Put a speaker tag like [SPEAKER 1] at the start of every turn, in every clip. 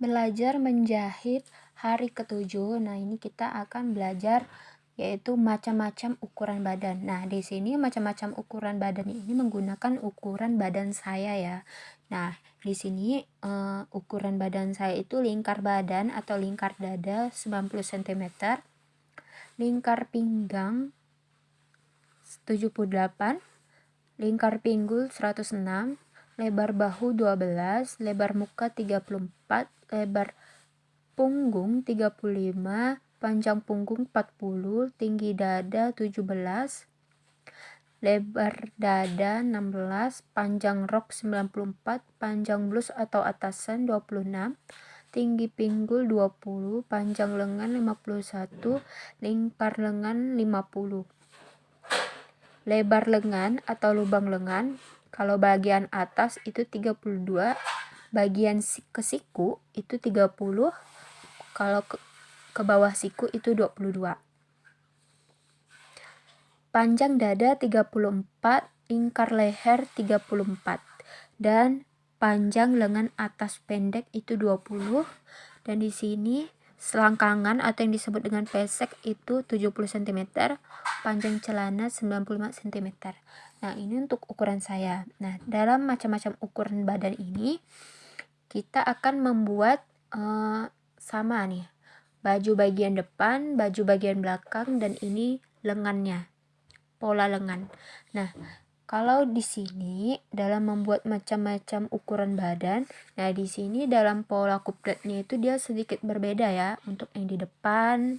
[SPEAKER 1] belajar menjahit hari ketujuh. Nah, ini kita akan belajar yaitu macam-macam ukuran badan. Nah, di sini macam-macam ukuran badan ini menggunakan ukuran badan saya ya. Nah, di sini uh, ukuran badan saya itu lingkar badan atau lingkar dada 90 cm, lingkar pinggang 78, lingkar pinggul 106, lebar bahu 12, lebar muka 34, lebar punggung 35, panjang punggung 40, tinggi dada 17, lebar dada 16, panjang rok 94, panjang blus atau atasan 26, tinggi pinggul 20, panjang lengan 51, lingkar lengan 50. Lebar lengan atau lubang lengan kalau bagian atas itu 32, bagian ke siku itu 30, kalau ke, ke bawah siku itu 22. Panjang dada 34, lingkar leher 34. Dan panjang lengan atas pendek itu 20 dan di sini selangkangan atau yang disebut dengan pesek itu 70 cm, panjang celana 95 cm. Nah, ini untuk ukuran saya. Nah, dalam macam-macam ukuran badan ini kita akan membuat uh, sama nih. Baju bagian depan, baju bagian belakang dan ini lengannya. Pola lengan. Nah, kalau di sini dalam membuat macam-macam ukuran badan, nah di sini dalam pola kupletnya itu dia sedikit berbeda ya untuk yang di depan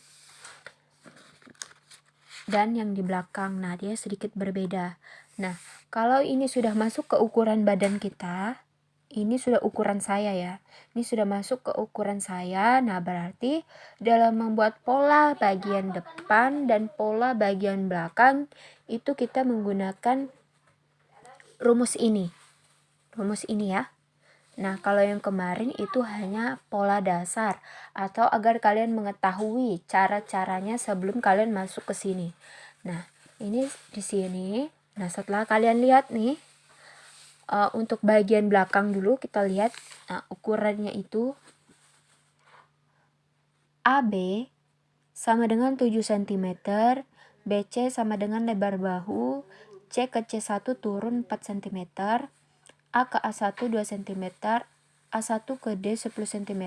[SPEAKER 1] dan yang di belakang. Nah, dia sedikit berbeda. Nah, kalau ini sudah masuk ke ukuran badan kita, ini sudah ukuran saya ya. Ini sudah masuk ke ukuran saya. Nah, berarti dalam membuat pola bagian depan dan pola bagian belakang itu kita menggunakan rumus ini. Rumus ini ya. Nah, kalau yang kemarin itu hanya pola dasar atau agar kalian mengetahui cara-caranya sebelum kalian masuk ke sini. Nah, ini di sini. Nah, setelah kalian lihat nih uh, untuk bagian belakang dulu kita lihat nah, ukurannya itu AB sama dengan 7 cm, BC sama dengan lebar bahu, C ke C1 turun 4 cm, A ke A1 2 cm, A1 ke D 10 cm,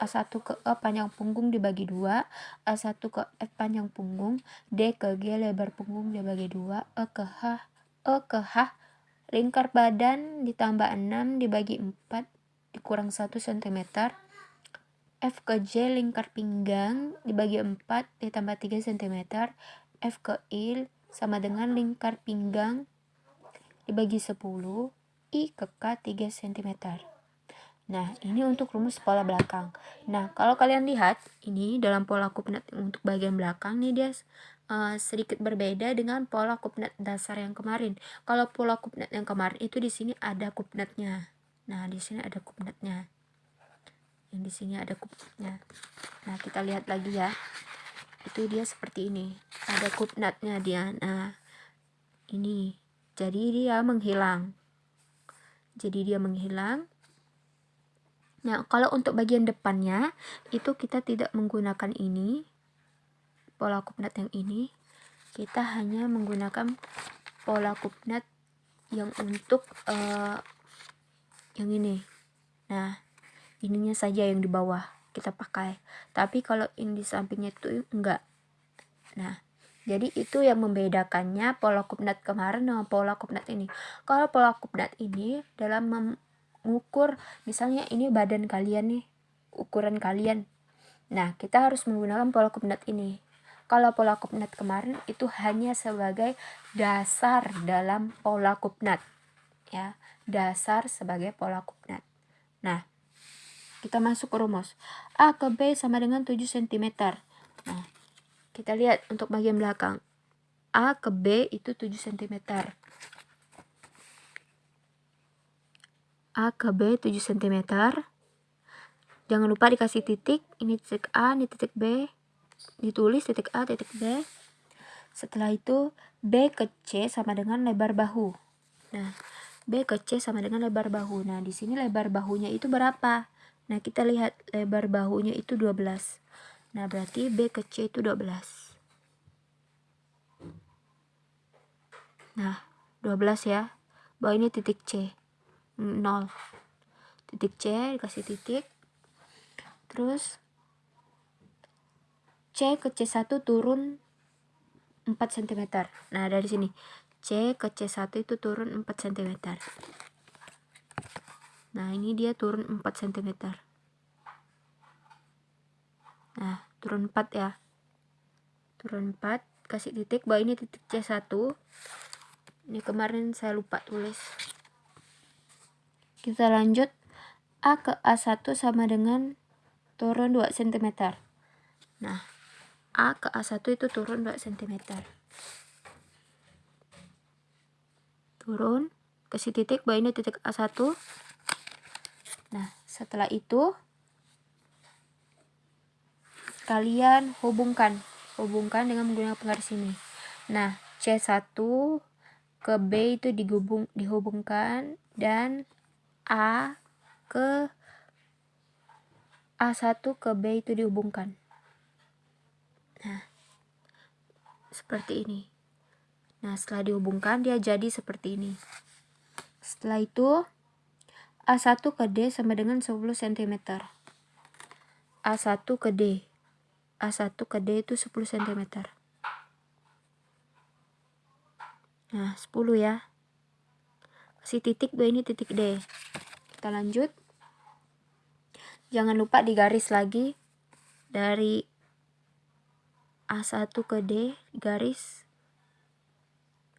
[SPEAKER 1] A1 ke E panjang punggung dibagi 2, A1 ke F panjang punggung, D ke G lebar punggung dibagi 2, E ke H, E ke H lingkar badan ditambah 6 dibagi 4 dikurang 1 cm, F ke J lingkar pinggang dibagi 4 ditambah 3 cm, F ke I sama dengan lingkar pinggang dibagi 10, I ke K 3 cm. Nah, ini untuk rumus pola belakang. Nah, kalau kalian lihat, ini dalam pola kupnat untuk bagian belakang nih dia uh, sedikit berbeda dengan pola kupnat dasar yang kemarin. Kalau pola kupnat yang kemarin itu di sini ada kupnatnya. Nah, di sini ada kupnatnya. Yang di sini ada kupnatnya. Nah, kita lihat lagi ya itu dia seperti ini ada kupnatnya dia nah ini jadi dia menghilang jadi dia menghilang nah kalau untuk bagian depannya itu kita tidak menggunakan ini pola kupnat yang ini kita hanya menggunakan pola kupnat yang untuk uh, yang ini. Nah ininya saja yang di bawah kita pakai. Tapi kalau ini di sampingnya itu enggak. Nah jadi itu yang membedakannya pola kupnat kemarin dengan pola kupnat ini. Kalau pola kupnat ini dalam mengukur misalnya ini badan kalian nih ukuran kalian. Nah kita harus menggunakan pola kupnat ini kalau pola kupnat kemarin itu hanya sebagai dasar dalam pola kupnat ya dasar sebagai pola kupnat nah kita masuk ke rumus. A ke B sama dengan 7 cm. Nah, kita lihat untuk bagian belakang. A ke B itu 7 cm. A ke B 7 cm. Jangan lupa dikasih titik. Ini titik A, ini titik B. Ditulis titik A, titik B. Setelah itu, B ke C sama dengan lebar bahu. Nah, B ke C sama dengan lebar bahu. Nah, di sini lebar bahunya itu berapa? Nah, kita lihat lebar bahunya itu 12. Nah, berarti B ke C itu 12. Nah, 12 ya. Bahwa ini titik C. 0. Titik C dikasih titik. Terus C ke C1 turun 4 cm. Nah, dari sini. C ke C1 itu turun 4 cm. Nah, ini dia turun 4 cm. Nah, turun 4 ya. Turun 4, kasih titik bahwa ini titik C1. Ini kemarin saya lupa tulis. Kita lanjut. A ke A1 sama dengan turun 2 cm. Nah, A ke A1 itu turun 2 cm. Turun, kasih titik bahwa ini titik A1. Nah, setelah itu kalian hubungkan hubungkan dengan menggunakan penggaris ini nah C1 ke B itu digubung dihubungkan dan A ke A1 ke B itu dihubungkan nah seperti ini nah setelah dihubungkan dia jadi seperti ini setelah itu A1 ke D sama dengan 10 cm A1 ke D A1 ke D itu 10 cm. Nah, 10 ya. Kasih titik B ini titik D. Kita lanjut. Jangan lupa digaris lagi dari A1 ke D, garis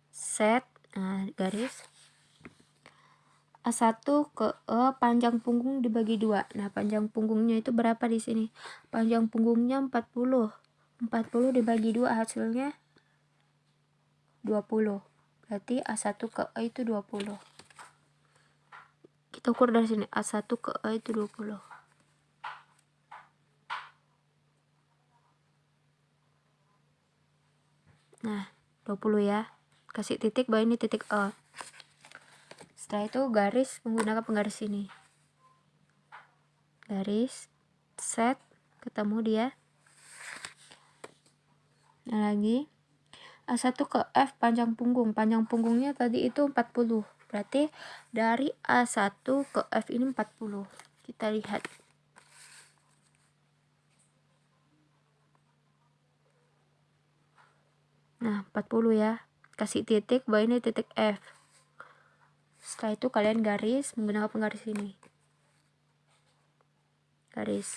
[SPEAKER 1] set, nah garis A1 ke E panjang punggung dibagi dua. Nah, panjang punggungnya itu berapa di sini? Panjang punggungnya 40. 40 dibagi dua hasilnya 20. Berarti A1 ke E itu 20. Kita ukur dari sini. A1 ke E itu 20. Nah, 20 ya. Kasih titik bahwa ini titik E setelah itu garis menggunakan penggaris ini. Garis set ketemu dia. Nah lagi. A1 ke F panjang punggung. Panjang punggungnya tadi itu 40 berarti dari A1 ke F ini 40 kita lihat nah 40 ya. Kasih titik bahwa ini titik F. Setelah itu kalian garis menggunakan penggaris ini. Garis.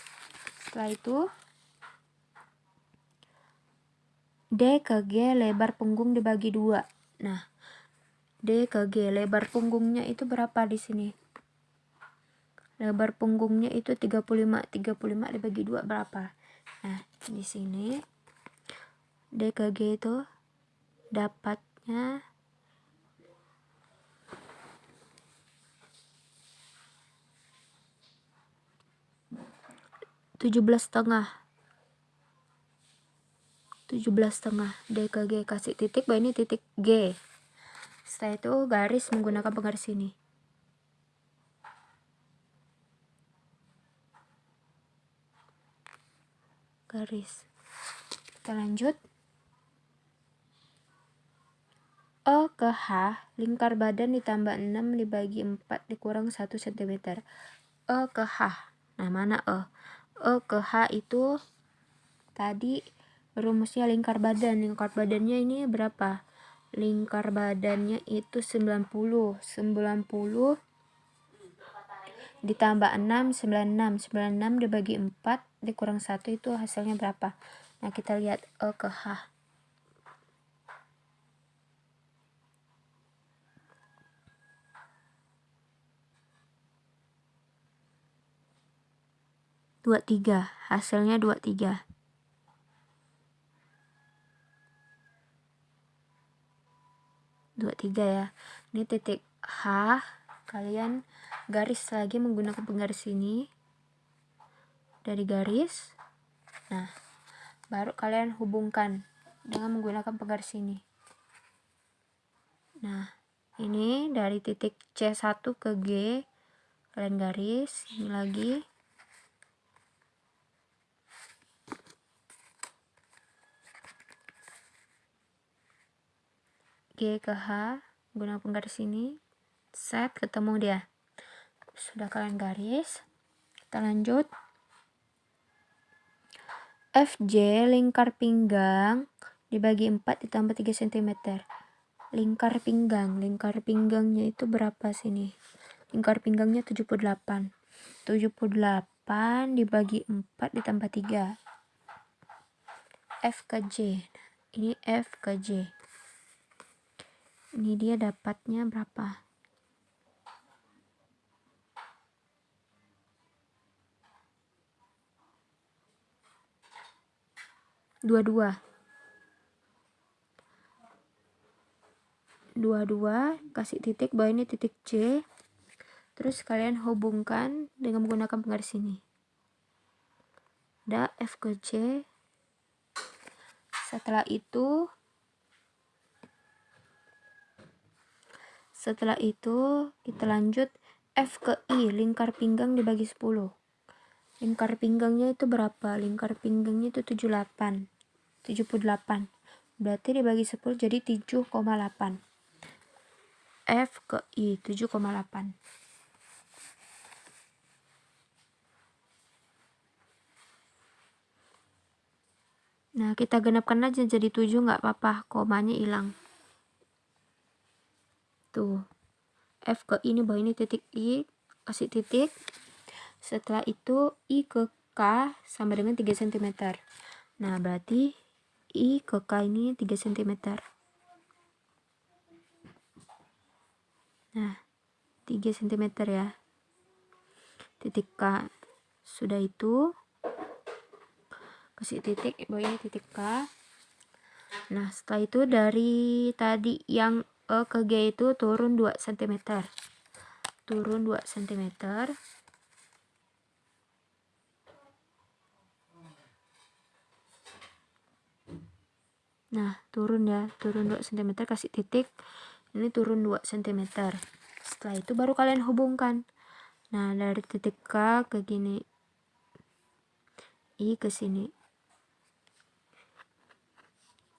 [SPEAKER 1] Setelah itu D ke G lebar punggung dibagi dua. Nah D ke G lebar punggungnya itu berapa di sini? Lebar punggungnya itu 35 35 dibagi dua berapa? Nah di sini D ke G itu dapatnya 17 setengah. 17 setengah D ke G. Kasih titik bahwa ini titik G. Setelah itu garis menggunakan penggaris ini. Garis. Kita lanjut O ke H, lingkar badan ditambah 6 dibagi 4 dikurang 1 cm. O ke H. Nah, mana O? E ke H itu tadi rumusnya lingkar badan. Lingkar badannya ini berapa? Lingkar badannya itu 90. 90 ditambah 6, 96. 96 dibagi 4 dikurang 1 itu hasilnya berapa? Nah, kita lihat E ke H. dua tiga hasilnya dua tiga. dua tiga ya. Ini titik H kalian garis lagi menggunakan penggaris ini. Dari garis. Nah baru kalian hubungkan dengan menggunakan penggaris ini. Nah ini dari titik C1 ke G. Kalian garis ini lagi G ke H gunakan penggaris ini set ketemu dia. Sudah kalian garis kita lanjut. FJ lingkar pinggang dibagi 4 ditambah 3 cm lingkar pinggang lingkar pinggangnya itu berapa sini? Lingkar pinggangnya 78 78 dibagi 4 ditambah 3 F ke J. Ini F ke J ini dia dapatnya berapa? Dua-dua. Dua-dua kasih titik bawah ini titik C. Terus kalian hubungkan dengan menggunakan penggaris ini. Ada F ke C. Setelah itu setelah itu kita lanjut F ke I lingkar pinggang dibagi 10 lingkar pinggangnya itu berapa? Lingkar pinggangnya itu 78 78 berarti dibagi 10 jadi 7,8 F ke I 7,8 Nah, kita genapkan aja jadi 7 nggak apa-apa, komanya hilang. Tuh. F ke I ini bawah ini titik I, kasih titik. Setelah itu I ke K sama dengan 3 cm. Nah, berarti I ke K ini 3 cm. Nah, 3 cm ya. Titik K. Sudah itu, kasih titik, bawah ini titik K. Nah, setelah itu dari tadi yang E ke G itu turun 2 cm. Turun 2 cm. Nah, turun ya, turun 2 cm kasih titik. Ini turun 2 cm. Setelah itu baru kalian hubungkan. Nah, dari titik K ke gini. I ke sini.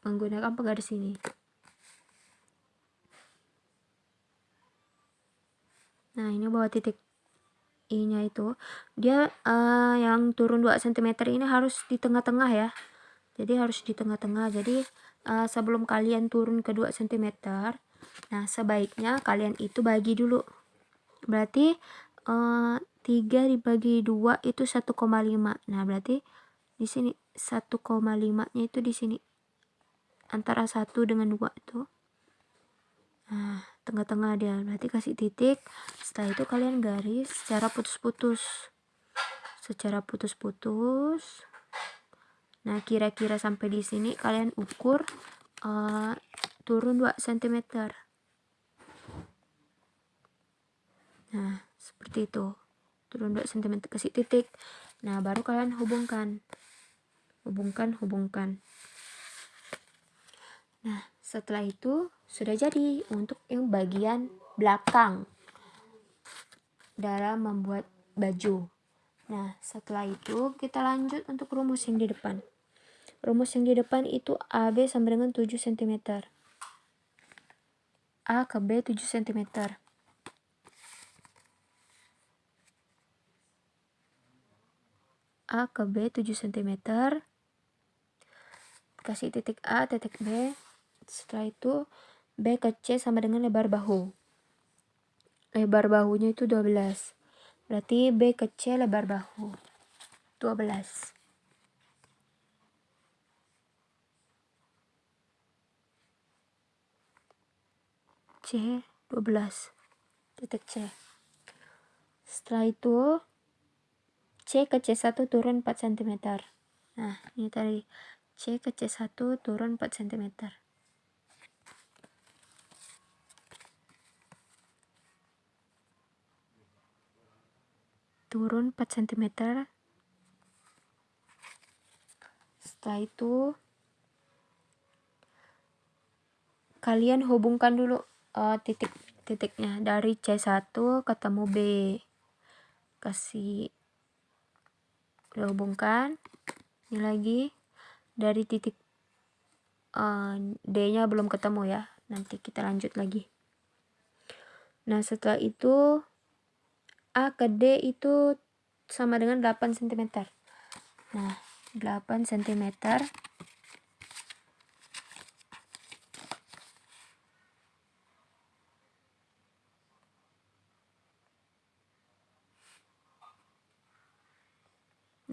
[SPEAKER 1] Menggunakan penggaris ini. Nah, ini bawah titik I-nya itu. Dia uh, yang turun 2 cm ini harus di tengah-tengah ya. Jadi harus di tengah-tengah. Jadi uh, sebelum kalian turun ke 2 cm nah sebaiknya kalian itu bagi dulu. Berarti uh, eh, 3 dibagi 2 itu 1,5 nah berarti di sini 1,5 nya itu di sini. Antara 1 dengan 2 itu. Nah tengah-tengah dia berarti kasih titik setelah itu kalian garis secara putus-putus secara putus-putus Nah, kira-kira sampai di sini kalian ukur uh, turun 2 cm. Nah, seperti itu. Turun 2 cm kasih titik. Nah, baru kalian hubungkan. Hubungkan, hubungkan. Nah, setelah itu sudah jadi untuk yang bagian belakang dalam membuat baju. Nah, setelah itu kita lanjut untuk rumus yang di depan. Rumus yang di depan itu AB sama dengan 7 cm. A ke B 7 cm. A ke B 7 cm. Kasih titik A, titik B. Setelah itu B ke C sama dengan lebar bahu. Lebar bahunya itu 12. Berarti B ke C lebar bahu. 12. C 12 titik C setelah itu C ke C1 turun 4 cm nah ini tadi C ke C1 turun 4 cm turun 4 cm setelah itu kalian hubungkan dulu uh, titik titiknya dari C1 ketemu B. Kasih udah hubungkan ini lagi dari titik uh, D nya belum ketemu ya. Nanti kita lanjut lagi. Nah setelah itu A ke D itu sama dengan 8 cm nah 8 cm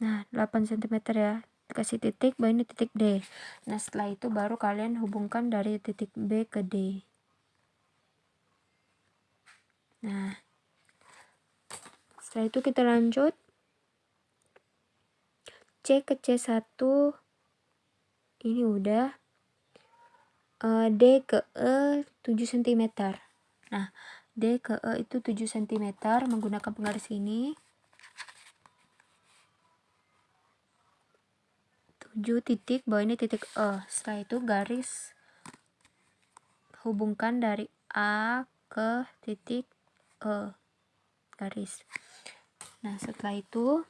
[SPEAKER 1] Nah, 8 cm ya. Kasih titik, baru ini titik D. Nah, setelah itu baru kalian hubungkan dari titik B ke D. Nah, setelah itu kita lanjut. C ke C1 ini udah. Uh, D ke E 7 cm. Nah, D ke E itu 7 cm menggunakan penggaris ini. 7 titik bawah ini titik E setelah itu garis hubungkan dari A ke titik E garis nah setelah itu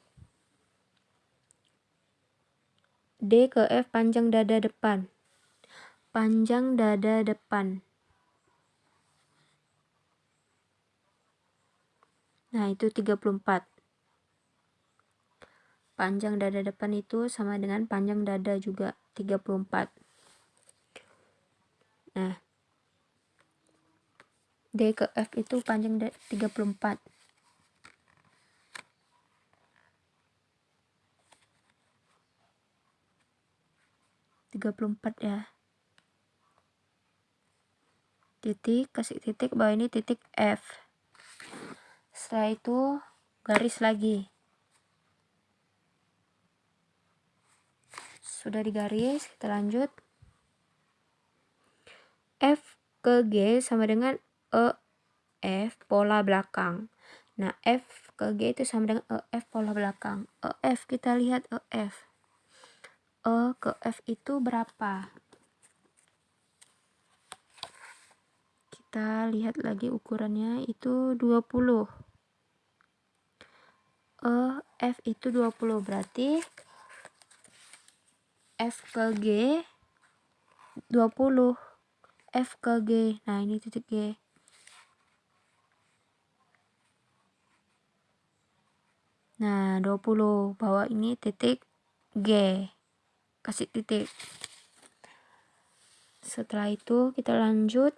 [SPEAKER 1] D ke F panjang dada depan. Panjang dada depan. Nah itu 34 panjang dada depan itu sama dengan panjang dada juga 34 nah D ke F itu panjang 34 34 ya. Titik kasih titik bawah ini titik F. Setelah itu garis lagi. Sudah digaris kita lanjut. F ke G sama dengan E F pola belakang. Nah F ke G itu sama dengan E F pola belakang. E F kita lihat E F E ke F itu berapa? Kita lihat lagi ukurannya itu 20 E F itu 20 berarti F ke G 20 F ke G nah ini titik G. Nah 20 bawah ini titik G kasih titik setelah itu kita lanjut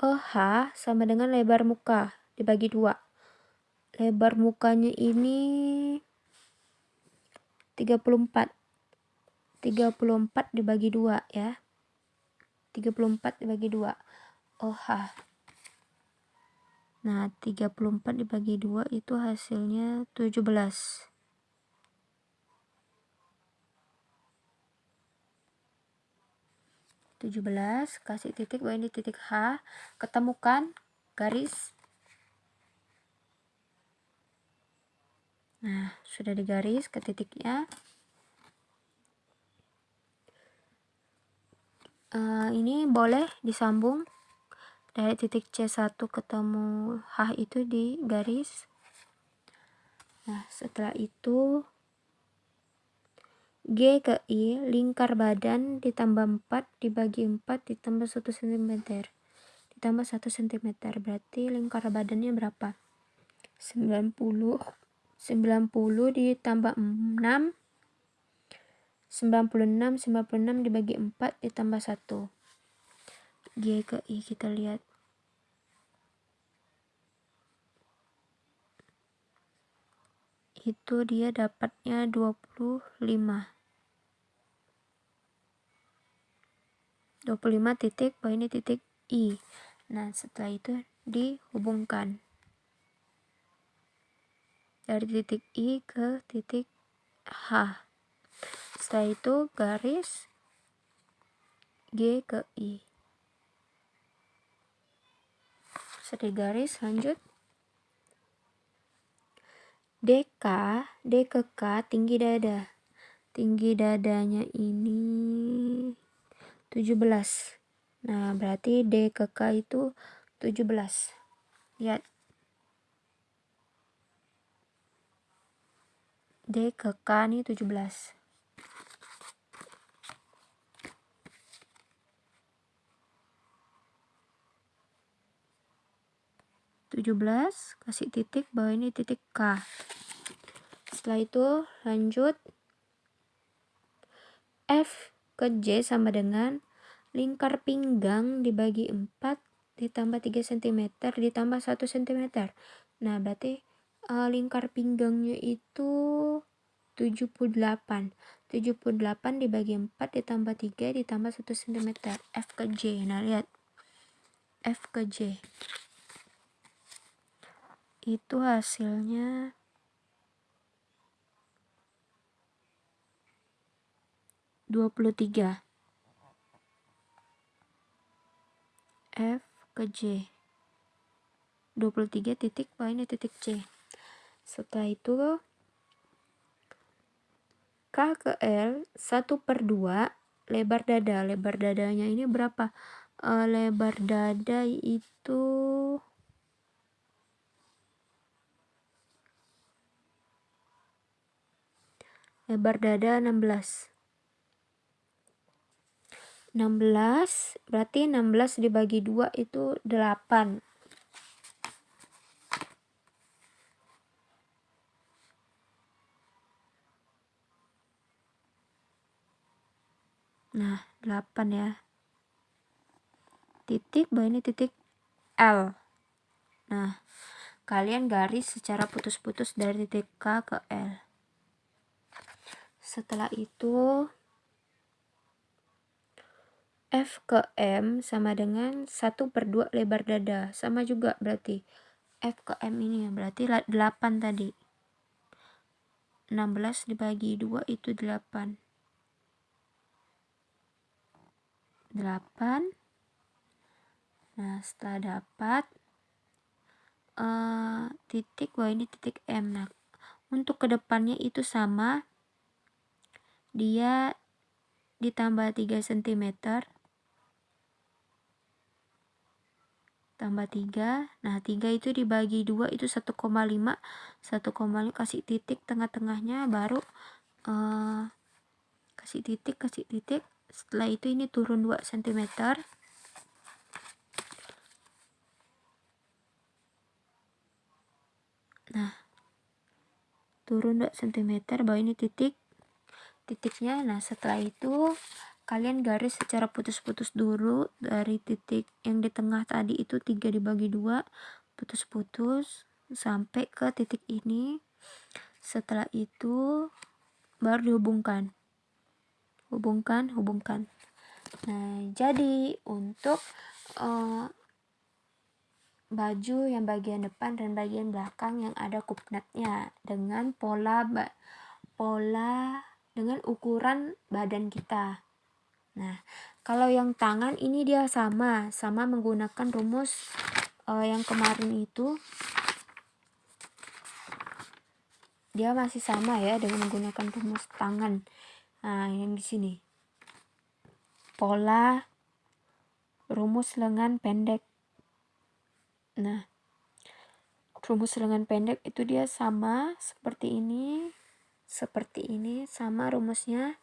[SPEAKER 1] OH sama dengan lebar muka dibagi dua. Lebar mukanya ini 34. 34 dibagi dua ya. 34 dibagi dua. OH. Nah, 34 dibagi dua itu hasilnya 17. 17 kasih titik bawah ini titik H ketemukan garis nah sudah digaris ke titiknya uh, ini boleh disambung dari titik C1 ketemu H itu di garis nah setelah itu G ke I, lingkar badan ditambah 4 dibagi 4 ditambah 1 cm. Ditambah 1 cm, berarti lingkar badannya berapa? 90. 90 ditambah 6. 96, 96 dibagi 4 ditambah 1. G ke I kita lihat. Itu dia dapatnya 25. 25 titik bahwa ini titik I nah setelah itu dihubungkan dari titik I ke titik H setelah itu garis G ke I. Sedih garis lanjut. DK D ke K tinggi dada. Tinggi dadanya ini 17 nah berarti D ke K itu 17 lihat. D ke K ini 17 17 kasih titik bawah ini titik K. Setelah itu lanjut. F ke J sama dengan lingkar pinggang dibagi 4 ditambah 3 cm ditambah 1 cm nah berarti uh, lingkar pinggangnya itu 78 78 dibagi 4 ditambah 3 ditambah 1 cm F ke J. Nah lihat. F ke J itu hasilnya. Dua puluh tiga. F ke J. Dua puluh tiga titik bawah ini titik C. Setelah itu K ke L satu per dua lebar dada. Lebar dadanya ini berapa? Uh, lebar dada itu lebar dada 16 16 berarti 16 dibagi 2 itu 8 nah 8 ya. Titik bawah ini titik L. Nah kalian garis secara putus-putus dari titik K ke L setelah itu F ke M sama dengan 1 per 2 lebar dada. Sama juga berarti. F ke M ini berarti 8 tadi. 16 dibagi 2 itu 8. 8. Nah, setelah dapat uh, titik, wah ini titik M. Nah, untuk ke depannya itu sama dia ditambah 3 cm tambah 3 nah 3 itu dibagi 2 itu 1,5 1,5 kasih titik tengah-tengahnya baru uh, kasih titik kasih titik. Setelah itu ini turun 2 cm nah turun 2 cm bawah ini titik titiknya. Nah setelah itu kalian garis secara putus-putus dulu. Dari titik yang di tengah tadi itu 3 dibagi 2 putus-putus sampai ke titik ini. Setelah itu baru dihubungkan. Hubungkan hubungkan. Nah jadi untuk uh, baju yang bagian depan dan bagian belakang yang ada kupnatnya dengan pola pola dengan ukuran badan kita. Nah, kalau yang tangan ini dia sama, sama menggunakan rumus uh, yang kemarin itu. Dia masih sama ya dengan menggunakan rumus tangan. Nah, yang di sini. Pola rumus lengan pendek. Nah, rumus lengan pendek itu dia sama seperti ini seperti ini sama rumusnya.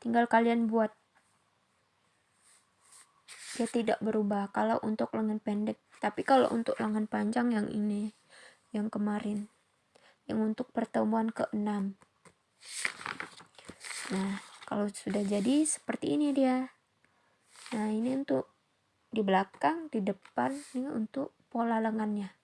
[SPEAKER 1] Tinggal kalian buat. Dia tidak berubah kalau untuk lengan pendek. Tapi kalau untuk lengan panjang yang ini yang kemarin. Yang untuk pertemuan ke-6 nah kalau sudah jadi seperti ini dia. Nah ini untuk di belakang di depan ini untuk pola lengannya